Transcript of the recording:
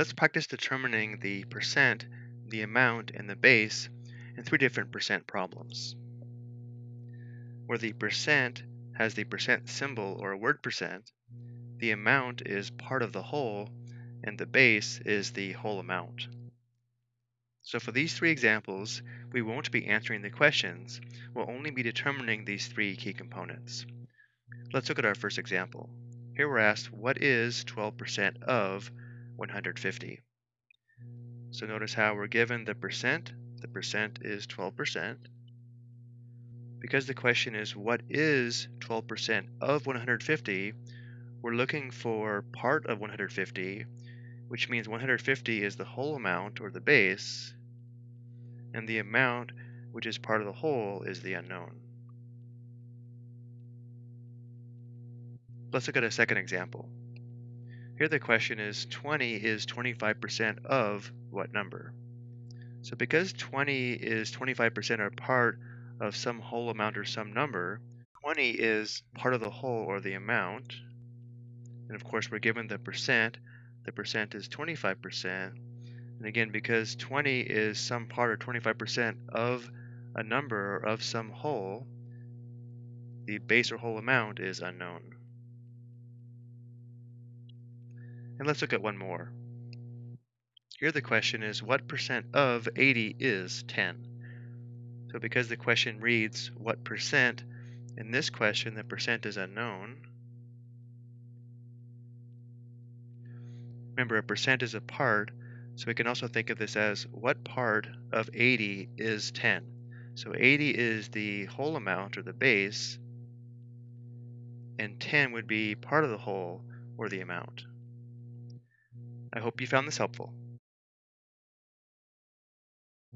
Let's practice determining the percent, the amount, and the base in three different percent problems. Where the percent has the percent symbol or a word percent, the amount is part of the whole, and the base is the whole amount. So for these three examples, we won't be answering the questions, we'll only be determining these three key components. Let's look at our first example. Here we're asked, what is 12% of 150? So notice how we're mm. given the percent. The percent is 12%. Because the question is, what is 12% of 150? We're looking for part of 150, which means 150 is the whole amount, or the base, and the amount, which is part of the whole, is the unknown. Let's look at a second example. Here the question is 20 is 25% of what number? So because 20 is 25% or part of some whole amount or some number, 20 is part of the whole or the amount. And of course we're given the percent. The percent is 25%. And again, because 20 is some part or 25% of a number or of some whole, the base or whole amount is unknown. And let's look at one more. Here the question is, what percent of 80 is 10? So because the question reads, what percent, in this question the percent is unknown. Remember, a percent is a part, so we can also think of this as what part of 80 is 10? So 80 is the whole amount, or the base, and 10 would be part of the whole, or the amount. I hope you found this helpful.